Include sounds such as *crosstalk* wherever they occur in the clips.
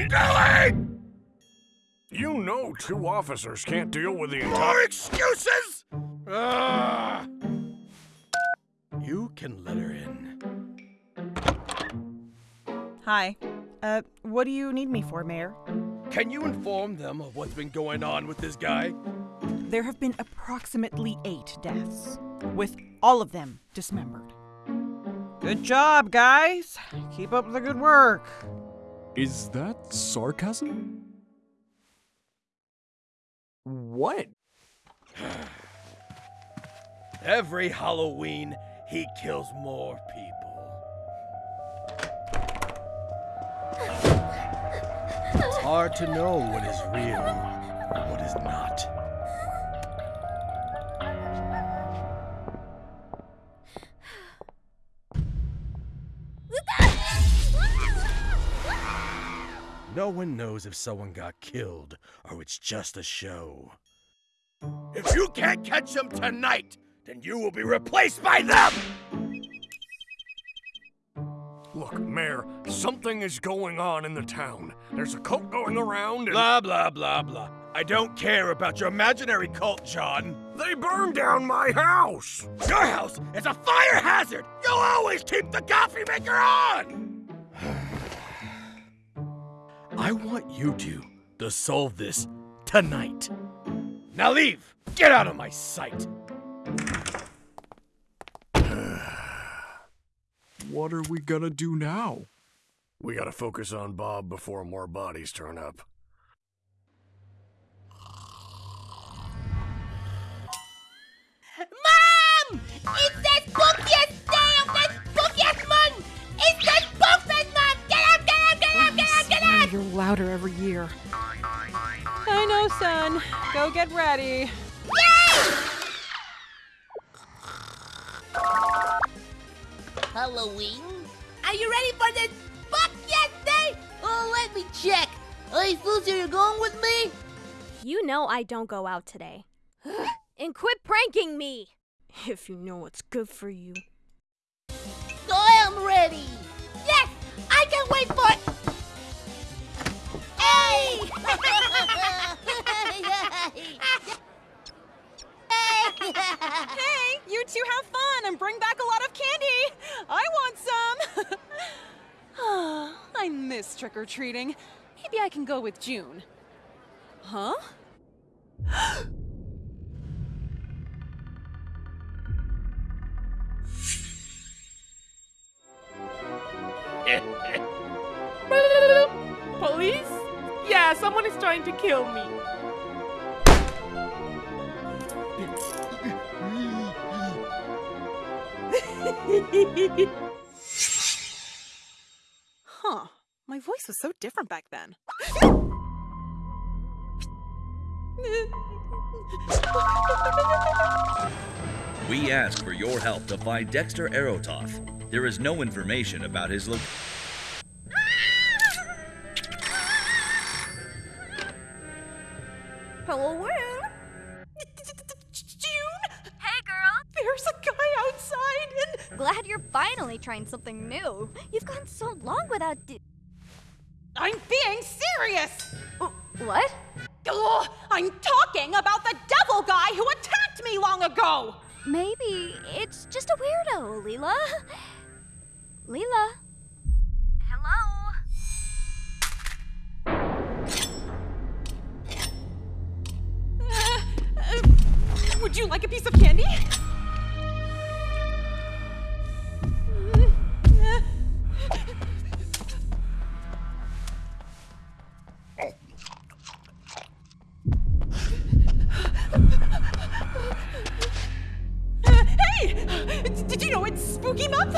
been doing? You know two officers can't deal with the More entire. excuses? Ah. You can let her in. Hi. Uh, what do you need me for, Mayor? Can you inform them of what's been going on with this guy? There have been approximately eight deaths, with all of them dismembered. Good job, guys. Keep up the good work. Is that sarcasm? What? Every Halloween, he kills more people. It's hard to know what is real and what is not. No one knows if someone got killed or it's just a show. If you can't catch them tonight, then you will be replaced by them! Look, Mayor, something is going on in the town. There's a cult going around and Blah, blah, blah, blah. I don't care about your imaginary cult, John. they burned down my house. Your house is a fire hazard! You'll always keep the coffee maker on! I want you two to solve this tonight. Now leave! Get out of my sight! *sighs* What are we gonna do now? We gotta focus on Bob before more bodies turn up. Louder every year. I know, son. Go get ready. Halloween? Are you ready for the spookiest day? Oh, let me check. Hey, Susie, you going with me? You know I don't go out today. *gasps* and quit pranking me! If you know what's good for you. I am ready. Hey! You two have fun and bring back a lot of candy. I want some. *sighs* I miss trick or treating. Maybe I can go with June. Huh? *gasps* Yeah, someone is trying to kill me. *laughs* Huh. My voice was so different back then. We ask for your help to find Dexter Aerototh. There is no information about his location. Hello? June, Hey, girl! there's a guy outside and Glad you're finally trying something new. You've gone so long without. D- I'm being serious. what? Ugh, I'm talking about the devil guy who attacked me long ago. Maybe it's just a weirdo, Leela. Leela? Would you like a piece of candy? Hey! Did you know it's Spooky Month?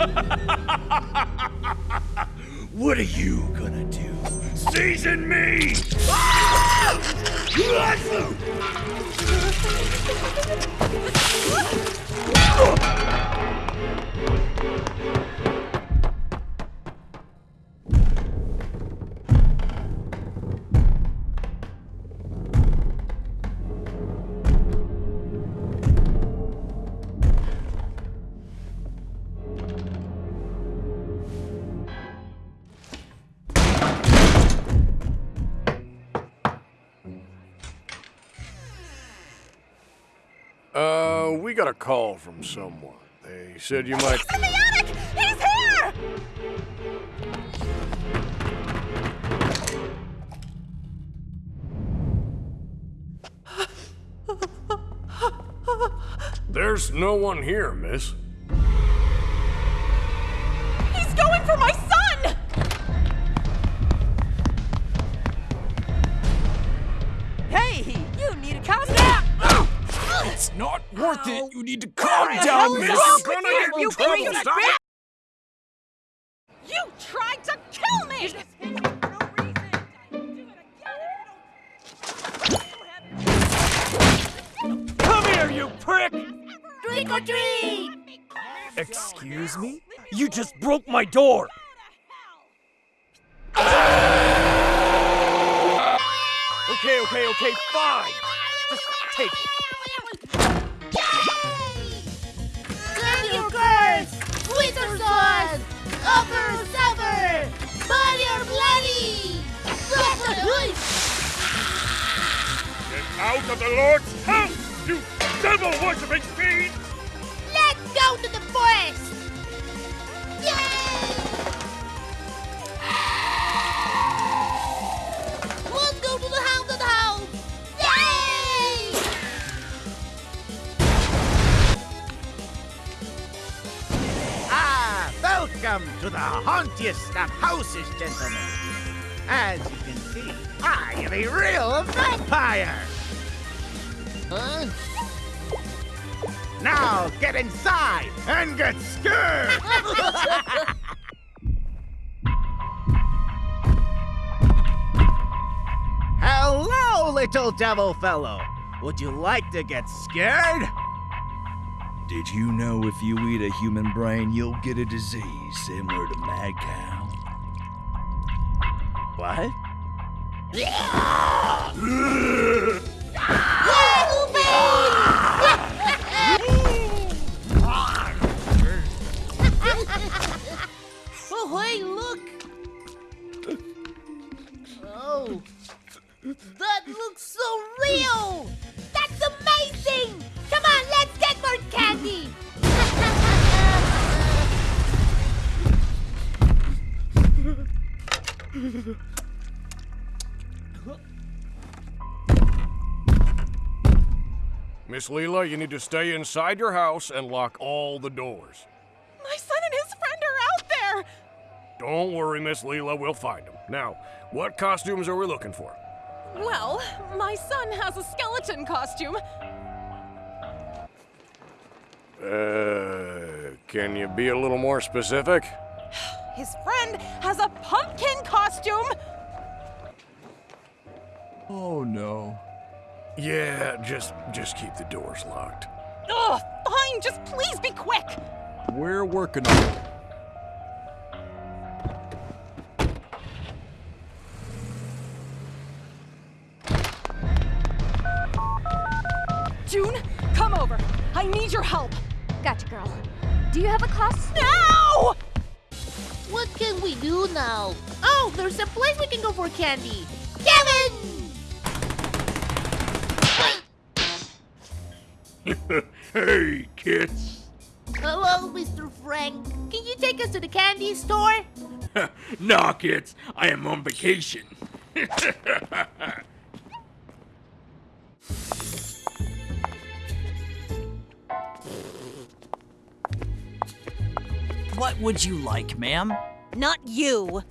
*laughs* What are you gonna do? Season me! *laughs* Uh, we got a call from someone. They said you might. He's in the attic! He's here! There's no one here, miss. It. You need to calm down, miss. You're gonna get in trouble. Stop it. You tried to kill me! Come here, you prick! Trick or treat! Excuse me? You just broke my door! Okay, okay, okay, fine! Just take it. Upper sour! Body or bloody! Get out of the Lord's house, you devil worshipping fiend! Let's go to the forest! To the hauntiest of houses, gentlemen. As you can see, I am a real vampire. Huh? Now get inside and get scared. *laughs* Hello, little devil fellow. Would you like to get scared? Did you know if you eat a human brain, you'll get a disease similar to mad cow? What? *laughs* oh, hey, look! Oh, that looks *laughs* Miss Leela, you need to stay inside your house and lock all the doors. My son and his friend are out there! Don't worry, Miss Leela, we'll find them. Now, what costumes are we looking for? Well, my son has a skeleton costume. Uh, can you be a little more specific? His friend has a pumpkin costume! Oh no. Yeah, just just keep the doors locked. Ugh, fine, just please be quick! We're working on it. June, come over. I need your help. Gotcha, girl. Do you have a costume? Now! What can we do now? Oh, there's a place we can go for candy. Kevin! *laughs* hey, kids. Hello, Mr. Frank. Can you take us to the candy store? *laughs* nah, kids. I am on vacation. *laughs* What would you like, ma'am? Not you. *sighs*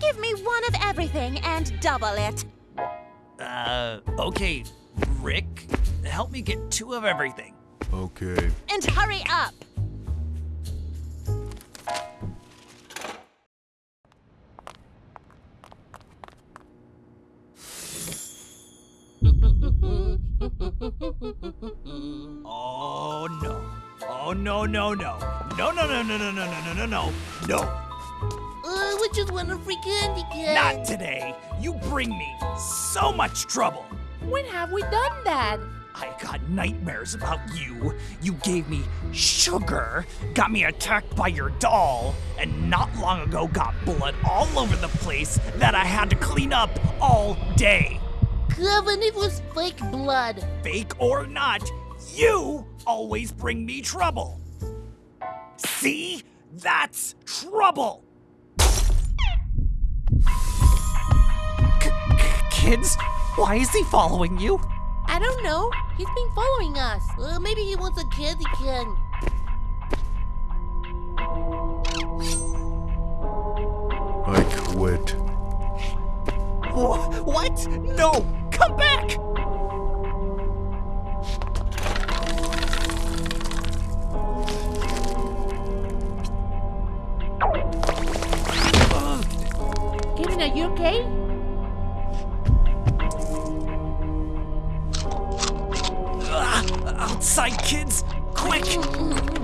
Give me one of everything and double it. Uh, okay, Rick, help me get two of everything. Okay. And hurry up. *laughs* Oh no. Oh no no no. No no no no no no no no no no. No. Uh, we just want a free candy can. Not today. You bring me so much trouble. When have we done that? I got nightmares about you. You gave me sugar, got me attacked by your doll, and not long ago got blood all over the place that I had to clean up all day. Kevin, it was fake blood. Fake or not, you always bring me trouble. See? That's trouble. Kids, why is he following you? I don't know. He's been following us. Uh, maybe he wants a candy can. I quit. Wh- What? No! Come back! You okay? Outside, kids! Quick! Mm-hmm.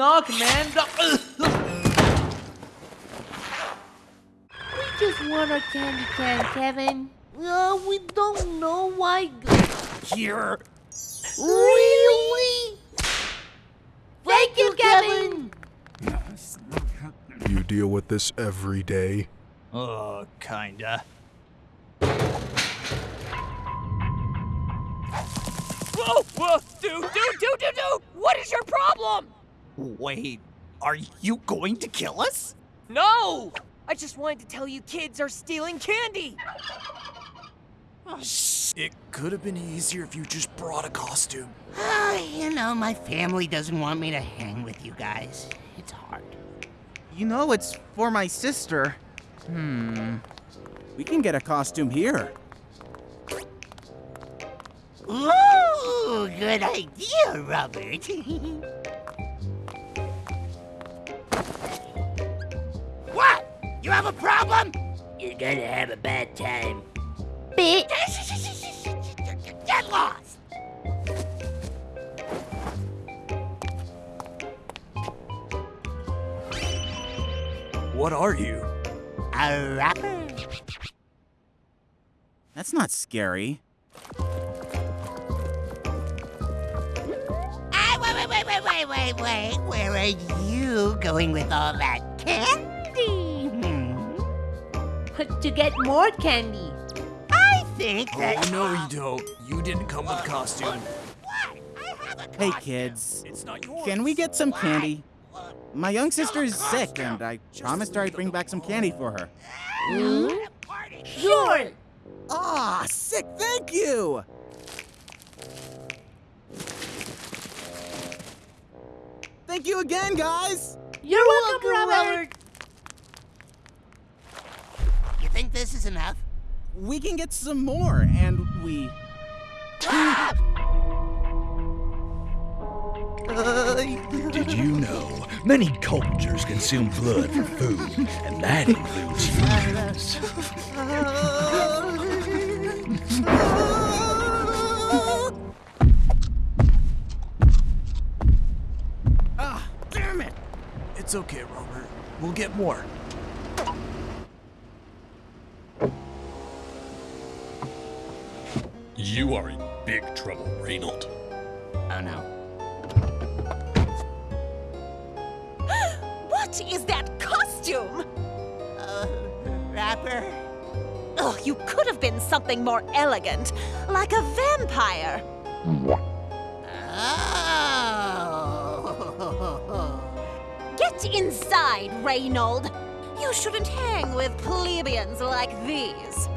Knock, man. We just want a candy can, Kevin. Uh, we don't know why. Here. Really? Thank you, Kevin. You deal with this every day? Uh, kinda. Whoa, whoa, dude, dude, dude, dude, dude! What is your problem? Wait, are you going to kill us? No! I just wanted to tell you kids are stealing candy. It could have been easier if you just brought a costume. Ah, you know, my family doesn't want me to hang with you guys. It's hard. You know it's for my sister. Hmm. We can get a costume here. Ooh, good idea, Robert. *laughs* have a problem? You're gonna have a bad time. Bit. *laughs* Get lost! What are you? A rapper? That's not scary. Ah, wait, wait, wait, wait, wait, wait, wait. Where are you going with all that candy? To get more candy. I think that. Oh, no, you don't. You didn't come with costume. What? I have a candy. Hey, kids. It's not yours. Can we get some candy? My young sister is sick, and I promised her I'd bring back some candy for her. Hmm? Sure. Ah, sick, thank you! Thank you again, guys! You're, welcome, Robert. You think this is enough? We can get some more, and we. *laughs* Did you know many cultures consume blood for food, and that includes humans? Ah, damn it! It's okay, Robert. We'll get more. You are in big trouble, Reynold. Oh no. *gasps* What is that costume? Uh, rapper? Oh, you could have been something more elegant, like a vampire. Oh. Get inside, Reynold. You shouldn't hang with plebeians like these.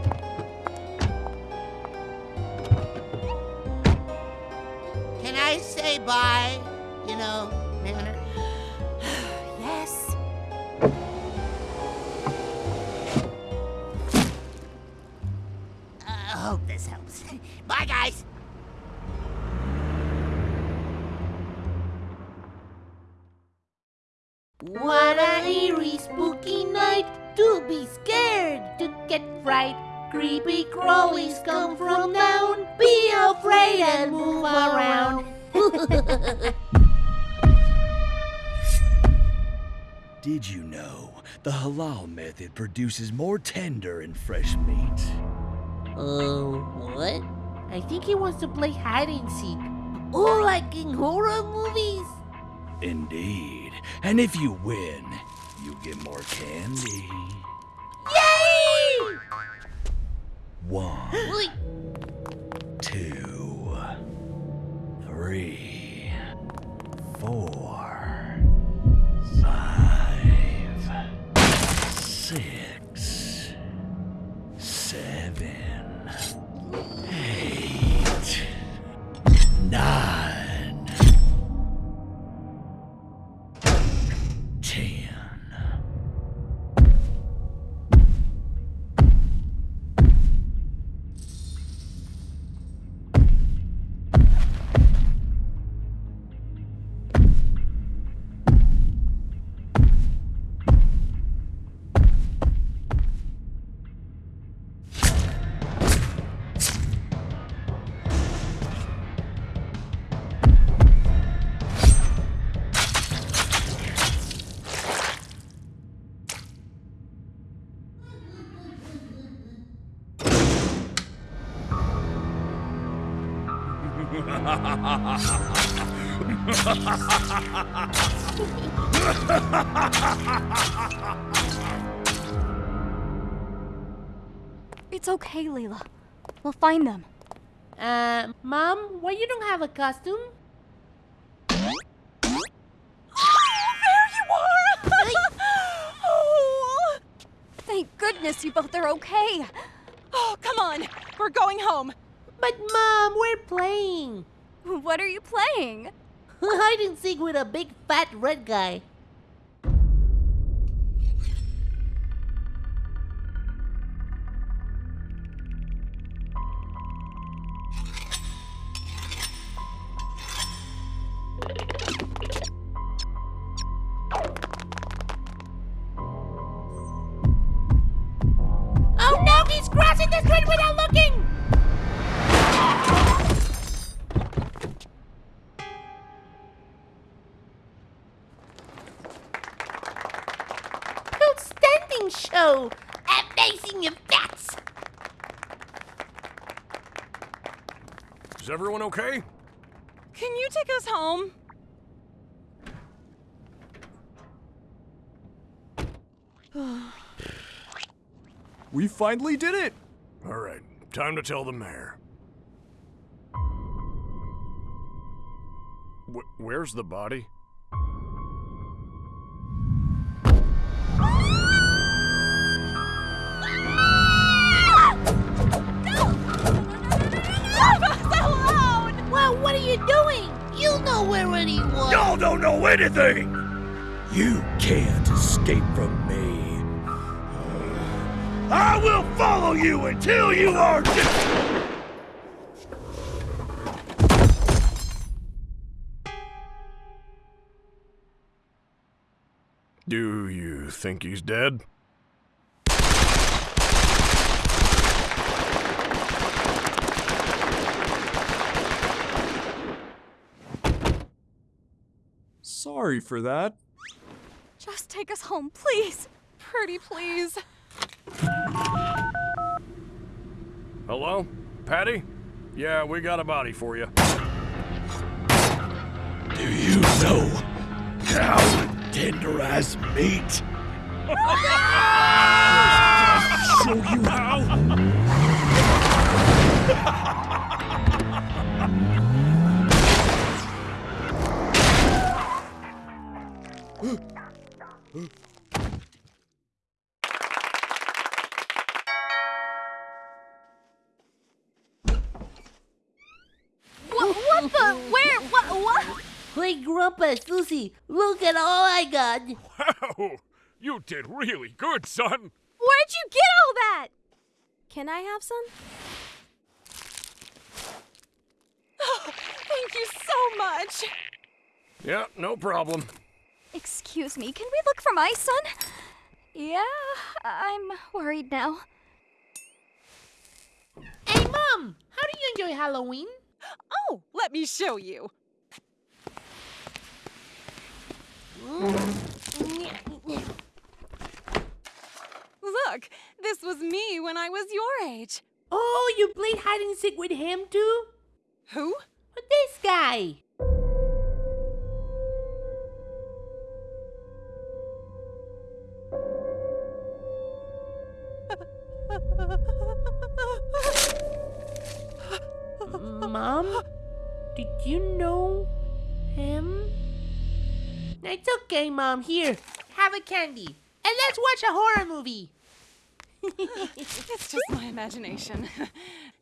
Can I say bye? You know, manner? *sighs* Yes. I hope this helps. *laughs* Bye, guys. What an eerie, spooky night to be scared, to get fright. Creepy crawlies come from afraid and move around. *laughs* Did you know the halal method produces more tender and fresh meat? Uh, what? I think he wants to play hide and seek. Oh, like in horror movies? Indeed. And if you win, you get more candy. Yay! One, three, four, It's okay, Layla. We'll find them. uh, Mom, why you don't have a costume? there you are! *laughs* oh. Thank goodness you both are okay. oh, come on. We're going home. But Mom, we're playing. *laughs* What are you playing? *laughs* Hide and seek with a big fat red guy. Finally did it! All right, time to tell the mayor. Wh- where's the body? Leave alone! Well, what are you doing? You know where he was. Y'all don't know anything! You can't escape from me. I will follow you until you are dead! Do you think he's dead? Sorry for that. Just take us home, please. Pretty please. Hello? Patty? Yeah, we got a body for you. Do you know how to tenderize meat? Show you how! Hey, Grandpa, Susie, look at all I got. Wow! You did really good, son! Where'd you get all that? Can I have some? *sighs* Oh, Thank you so much. Yeah, no problem. Excuse me, can we look for my son? Yeah, I'm worried now. Hey, Mom! How do you enjoy Halloween? Oh, let me show you. Look, this was me when I was your age. Oh, you played hide and seek with him too? Who? This guy. *laughs* Mom? Did you know? It's okay, Mom. Here, have a candy. And let's watch a horror movie. *laughs* it's just my imagination. *laughs*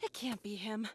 It can't be him.